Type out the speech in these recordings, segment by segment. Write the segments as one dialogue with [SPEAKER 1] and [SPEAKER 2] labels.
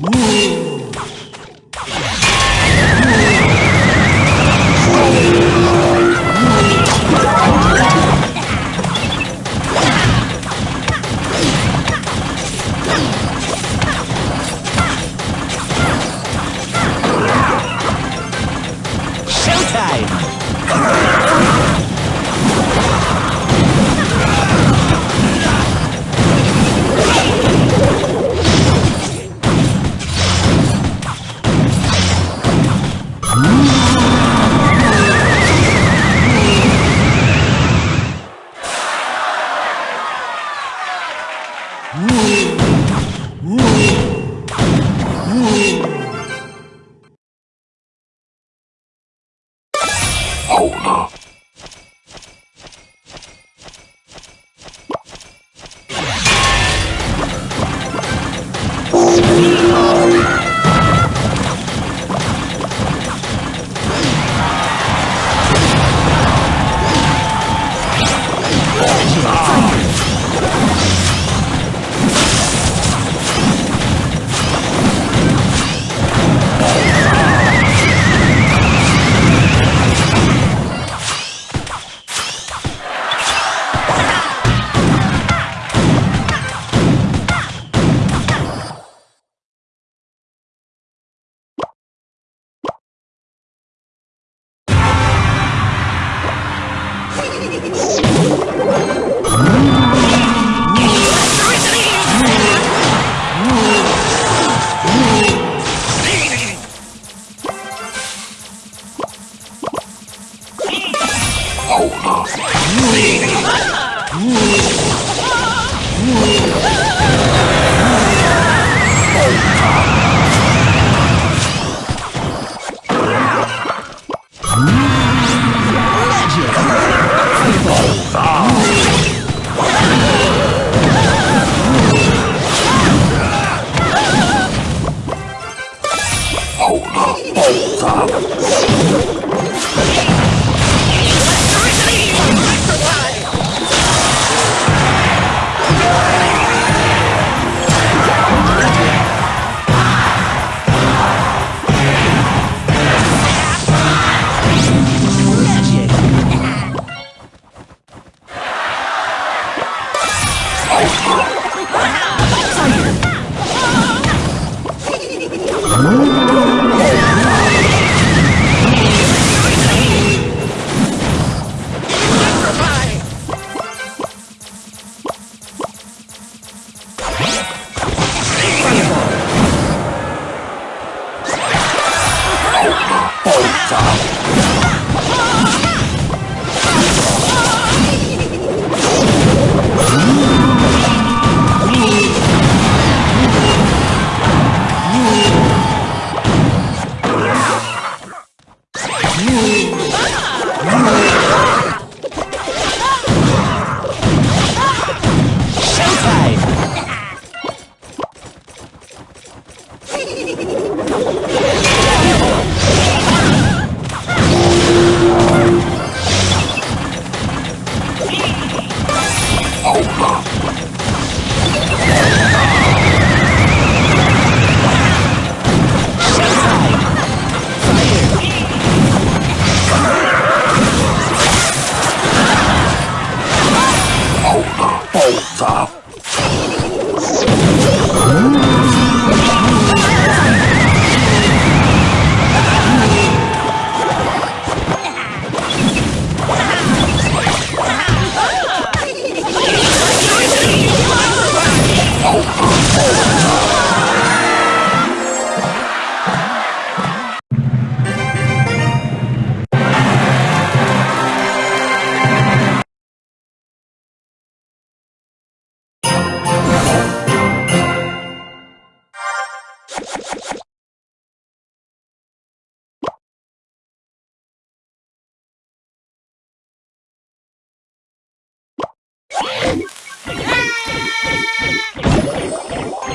[SPEAKER 1] Ooh. Speed! Oh.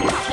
[SPEAKER 1] Bye.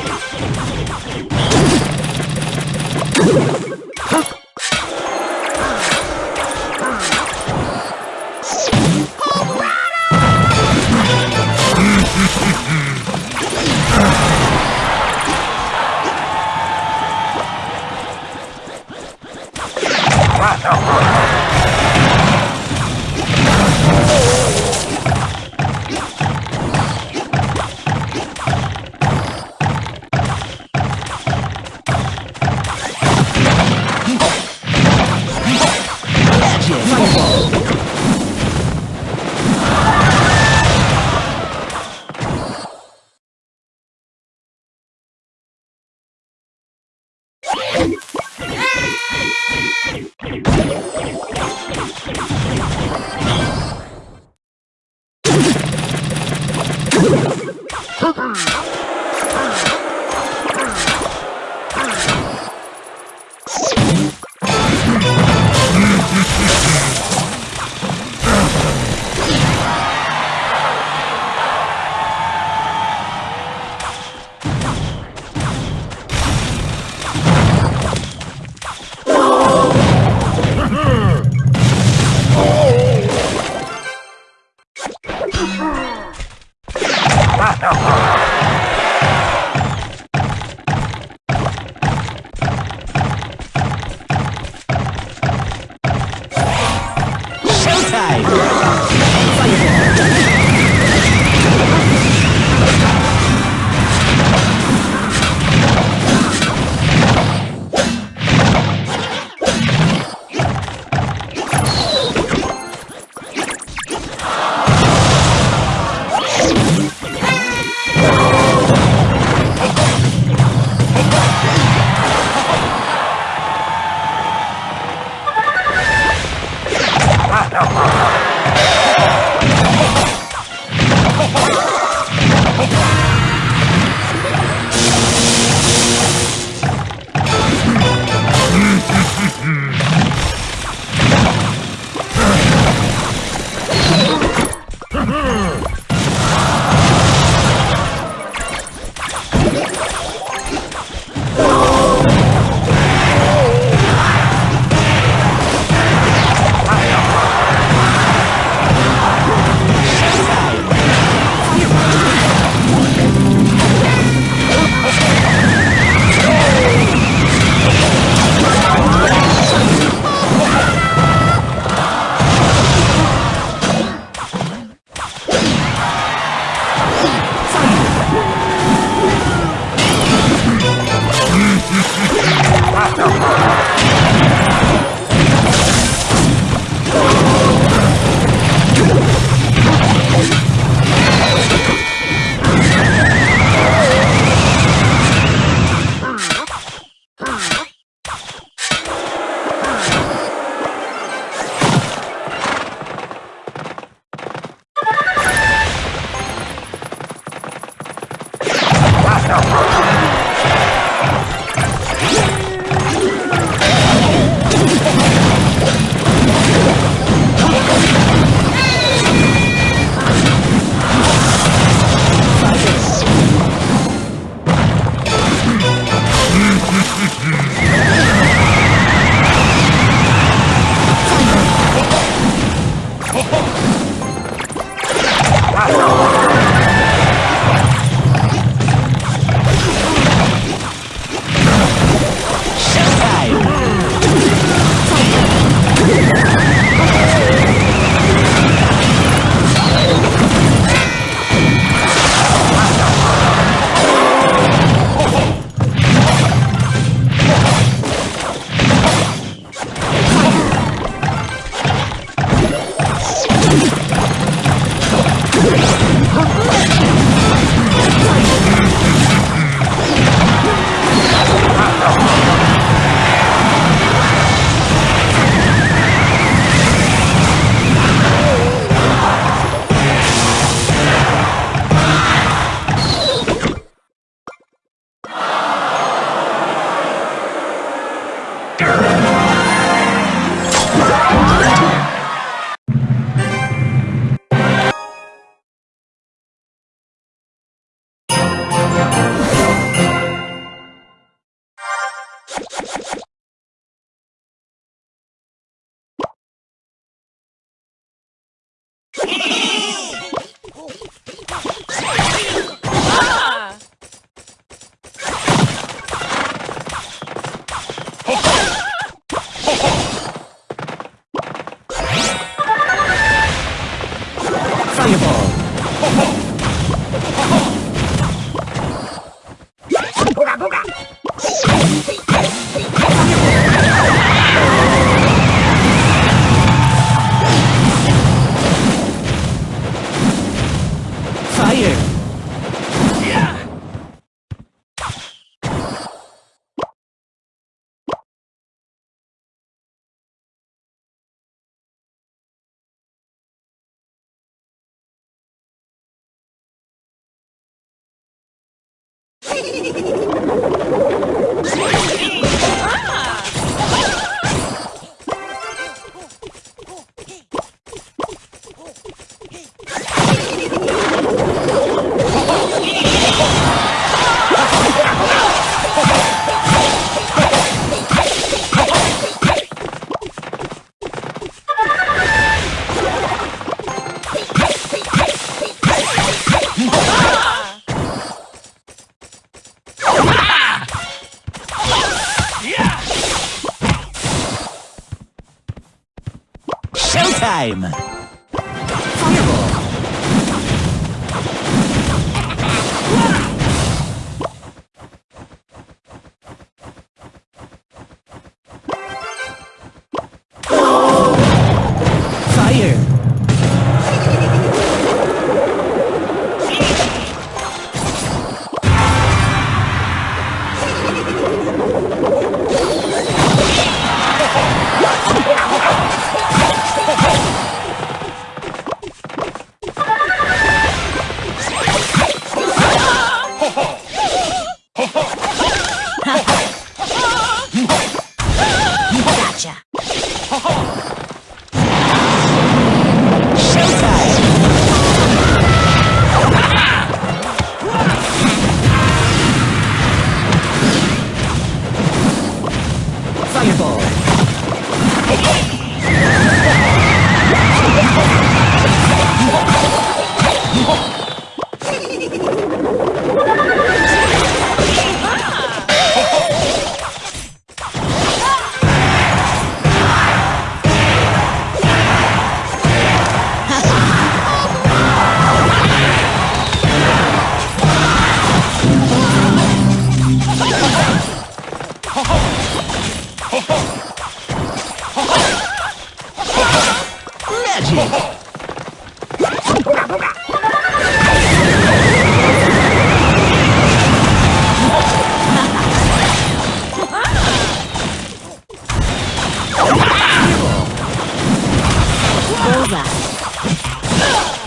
[SPEAKER 1] Thank you. time. over.